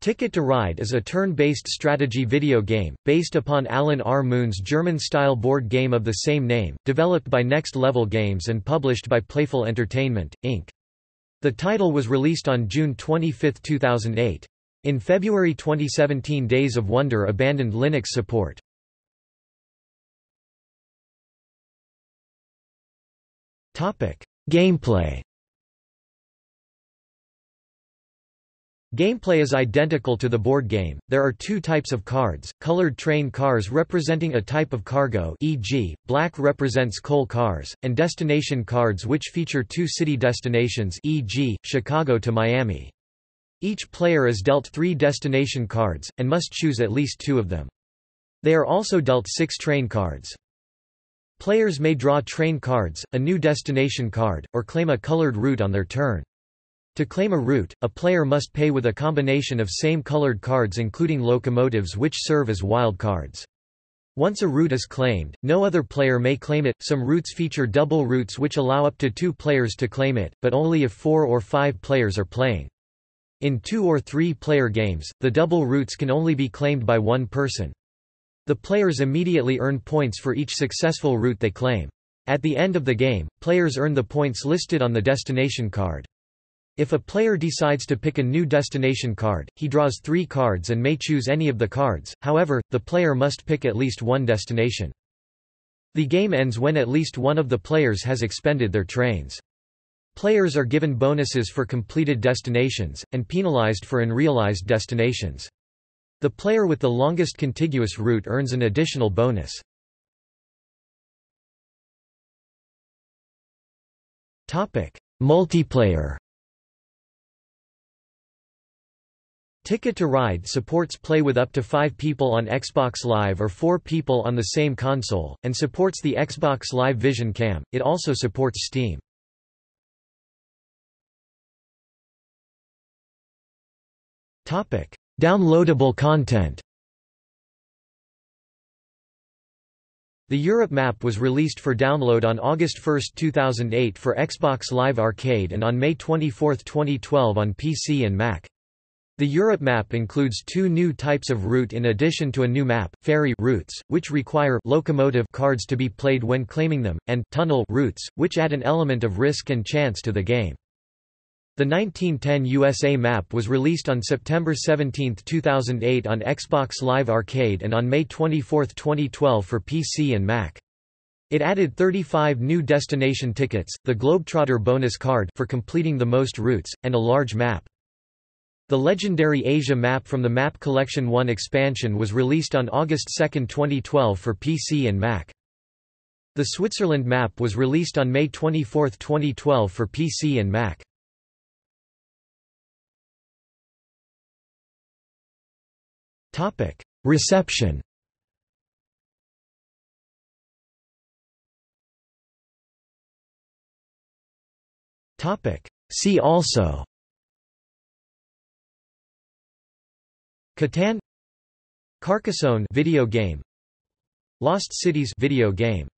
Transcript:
Ticket to Ride is a turn-based strategy video game, based upon Alan R. Moon's German-style board game of the same name, developed by Next Level Games and published by Playful Entertainment, Inc. The title was released on June 25, 2008. In February 2017 Days of Wonder abandoned Linux support. Gameplay Gameplay is identical to the board game. There are two types of cards: colored train cars representing a type of cargo, e.g., black represents coal cars, and destination cards which feature two city destinations, e.g., Chicago to Miami. Each player is dealt 3 destination cards and must choose at least 2 of them. They are also dealt 6 train cards. Players may draw train cards, a new destination card, or claim a colored route on their turn. To claim a route, a player must pay with a combination of same colored cards including locomotives which serve as wild cards. Once a route is claimed, no other player may claim it. Some routes feature double routes which allow up to two players to claim it, but only if four or five players are playing. In two or three player games, the double routes can only be claimed by one person. The players immediately earn points for each successful route they claim. At the end of the game, players earn the points listed on the destination card. If a player decides to pick a new destination card, he draws three cards and may choose any of the cards, however, the player must pick at least one destination. The game ends when at least one of the players has expended their trains. Players are given bonuses for completed destinations, and penalized for unrealized destinations. The player with the longest contiguous route earns an additional bonus. Multiplayer Ticket to Ride supports play with up to five people on Xbox Live or four people on the same console, and supports the Xbox Live Vision Cam. It also supports Steam. Downloadable content The Europe map was released for download on August 1, 2008 for Xbox Live Arcade and on May 24, 2012 on PC and Mac. The Europe map includes two new types of route in addition to a new map, ferry routes, which require locomotive cards to be played when claiming them, and tunnel routes, which add an element of risk and chance to the game. The 1910 USA map was released on September 17, 2008 on Xbox Live Arcade and on May 24, 2012 for PC and Mac. It added 35 new destination tickets, the Globetrotter bonus card for completing the most routes, and a large map. The legendary Asia map from the Map Collection 1 expansion was released on August 2, 2012 for PC and Mac. The Switzerland map was released on May 24, 2012 for PC and Mac. Reception See also Catan Carcassonne video game Lost Cities video game